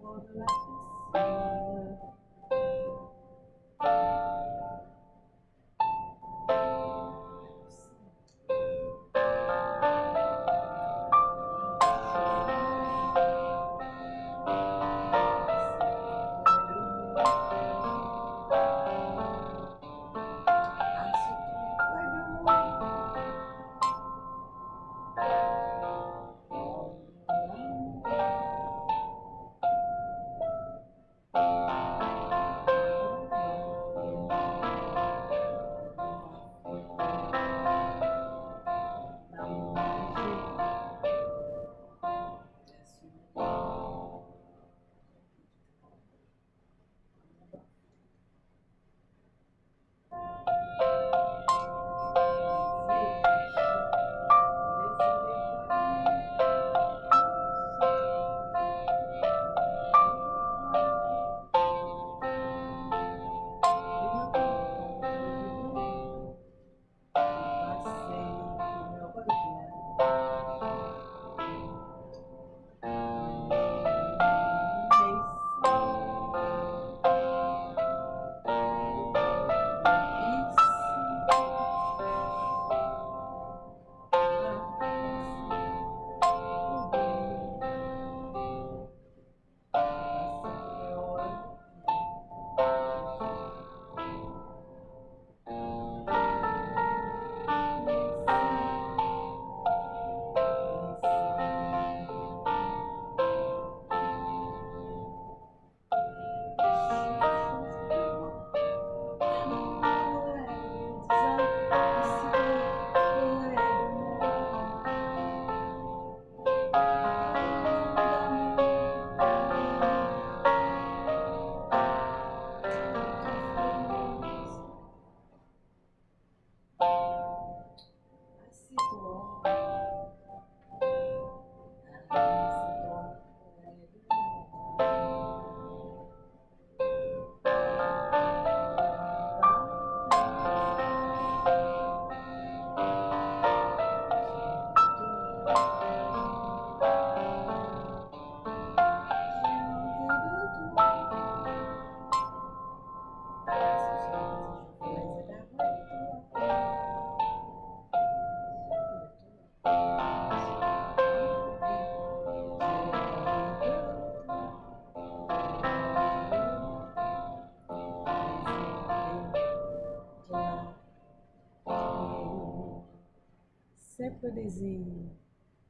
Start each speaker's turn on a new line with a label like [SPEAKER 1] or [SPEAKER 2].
[SPEAKER 1] for the life para.